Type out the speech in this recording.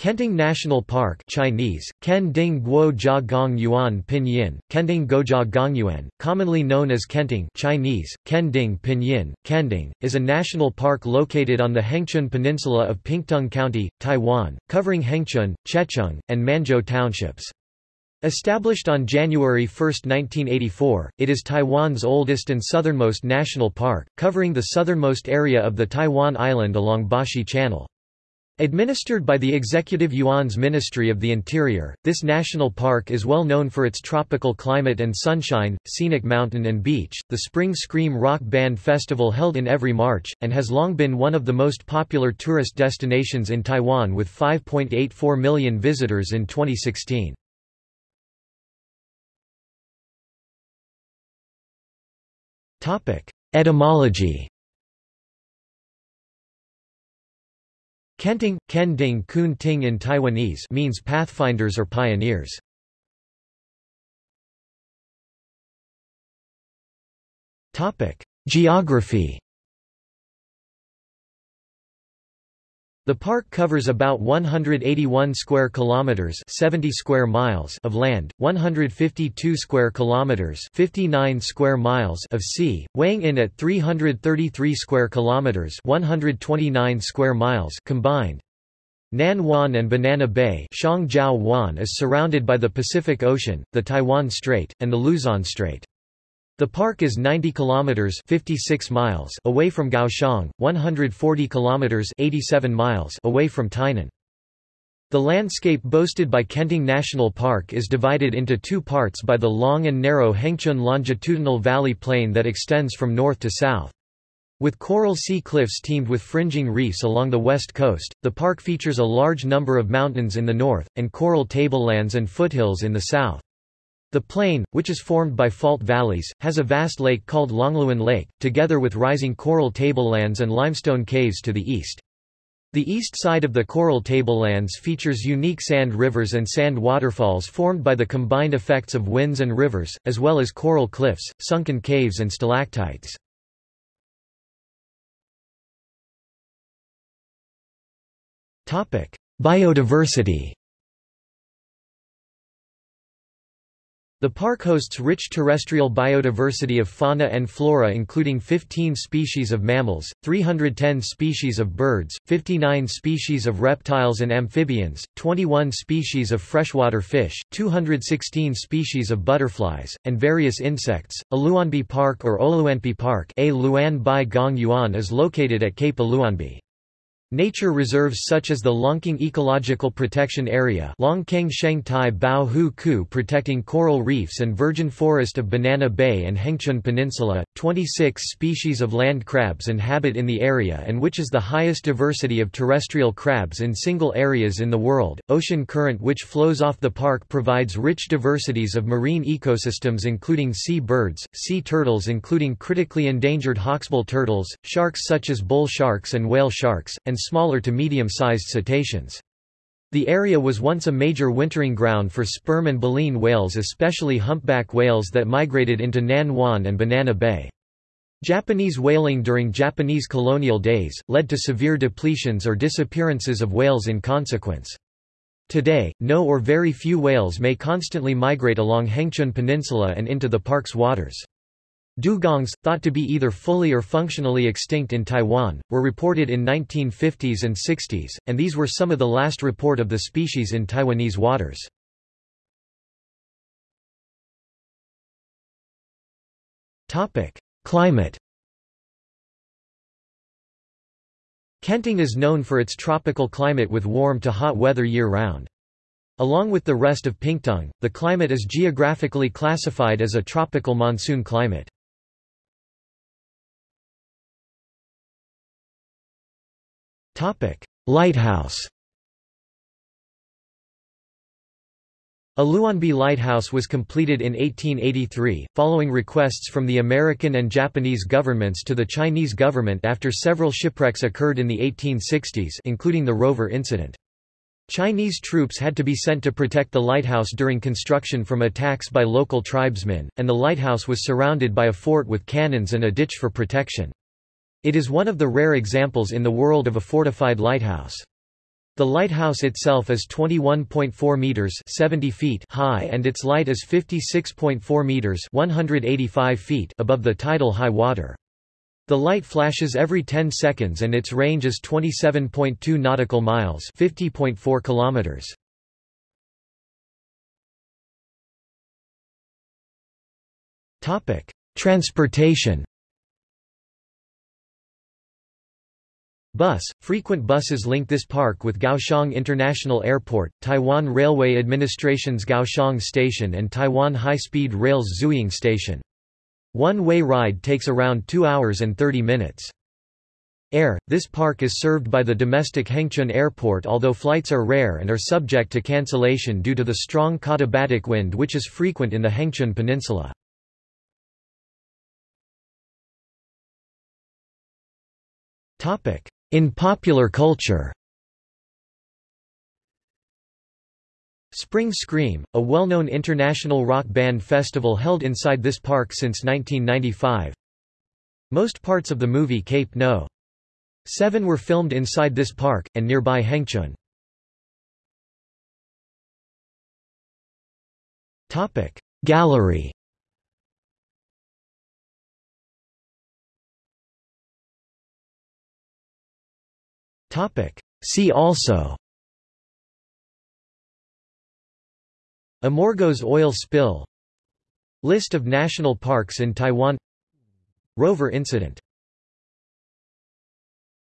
Kenting National Park Chinese, Ken Ding Guo Jia Gong Yuan Pinyin, Kenting Gojia Gongyuan, commonly known as Kenting Chinese, Kending Pinyin, Kending, is a national park located on the Hengchun Peninsula of Pingtung County, Taiwan, covering Hengchun, Checheng, and Manzhou townships. Established on January 1, 1984, it is Taiwan's oldest and southernmost national park, covering the southernmost area of the Taiwan island along Bashi Channel. Administered by the Executive Yuan's Ministry of the Interior, this national park is well known for its tropical climate and sunshine, scenic mountain and beach, the Spring Scream Rock Band Festival held in every March, and has long been one of the most popular tourist destinations in Taiwan with 5.84 million visitors in 2016. Etymology Kenting, Kending Kun Ting in Taiwanese means pathfinders or pioneers. Geography The park covers about 181 square kilometers, 70 square miles of land, 152 square kilometers, 59 square miles of sea, weighing in at 333 square kilometers, 129 square miles combined. Nan Wan and Banana Bay Xiangjiao Wan is surrounded by the Pacific Ocean, the Taiwan Strait, and the Luzon Strait. The park is 90 kilometers 56 miles away from Kaohsiung, 140 kilometers 87 miles away from Tainan. The landscape boasted by Kenting National Park is divided into two parts by the long and narrow Hengchun longitudinal valley plain that extends from north to south. With coral sea cliffs teamed with fringing reefs along the west coast, the park features a large number of mountains in the north, and coral tablelands and foothills in the south. The plain, which is formed by fault valleys, has a vast lake called Longluan Lake, together with rising coral tablelands and limestone caves to the east. The east side of the coral tablelands features unique sand rivers and sand waterfalls formed by the combined effects of winds and rivers, as well as coral cliffs, sunken caves and stalactites. Biodiversity The park hosts rich terrestrial biodiversity of fauna and flora including 15 species of mammals, 310 species of birds, 59 species of reptiles and amphibians, 21 species of freshwater fish, 216 species of butterflies, and various insects. Aluanbi Park or Oluanbi Park A Luan Gong Yuan is located at Cape Aluanbi. Nature reserves such as the Longkeng Ecological Protection Area Longkeng Shengtai Bao Hu Ku protecting coral reefs and virgin forest of Banana Bay and Hengchun Peninsula, 26 species of land crabs inhabit in the area and which is the highest diversity of terrestrial crabs in single areas in the world. Ocean current which flows off the park provides rich diversities of marine ecosystems including sea birds, sea turtles including critically endangered hawksbill turtles, sharks such as bull sharks and whale sharks, and smaller to medium-sized cetaceans. The area was once a major wintering ground for sperm and baleen whales especially humpback whales that migrated into Nan Wan and Banana Bay. Japanese whaling during Japanese colonial days, led to severe depletions or disappearances of whales in consequence. Today, no or very few whales may constantly migrate along Hengchun Peninsula and into the park's waters. Dugongs, thought to be either fully or functionally extinct in Taiwan, were reported in 1950s and 60s, and these were some of the last report of the species in Taiwanese waters. Climate Kenting is known for its tropical climate with warm to hot weather year-round. Along with the rest of Pingtung, the climate is geographically classified as a tropical monsoon climate. Lighthouse Aluanbi Lighthouse was completed in 1883, following requests from the American and Japanese governments to the Chinese government after several shipwrecks occurred in the 1860s including the rover incident. Chinese troops had to be sent to protect the lighthouse during construction from attacks by local tribesmen, and the lighthouse was surrounded by a fort with cannons and a ditch for protection. It is one of the rare examples in the world of a fortified lighthouse. The lighthouse itself is 21.4 meters 70 feet high and its light is 56.4 meters 185 feet above the tidal high water. The light flashes every 10 seconds and its range is 27.2 nautical miles 50.4 kilometers. Topic: Transportation Bus – Frequent buses link this park with Kaohsiung International Airport, Taiwan Railway Administration's Kaohsiung Station and Taiwan High-Speed Rail's Zuoying Station. One-way ride takes around 2 hours and 30 minutes. Air – This park is served by the domestic Hengchun Airport although flights are rare and are subject to cancellation due to the strong katabatic wind which is frequent in the Hengchun Peninsula. In popular culture Spring Scream, a well-known international rock band festival held inside this park since 1995. Most parts of the movie Cape No. 7 were filmed inside this park, and nearby Hengchun. Gallery See also. Amorgos oil spill. List of national parks in Taiwan. Rover incident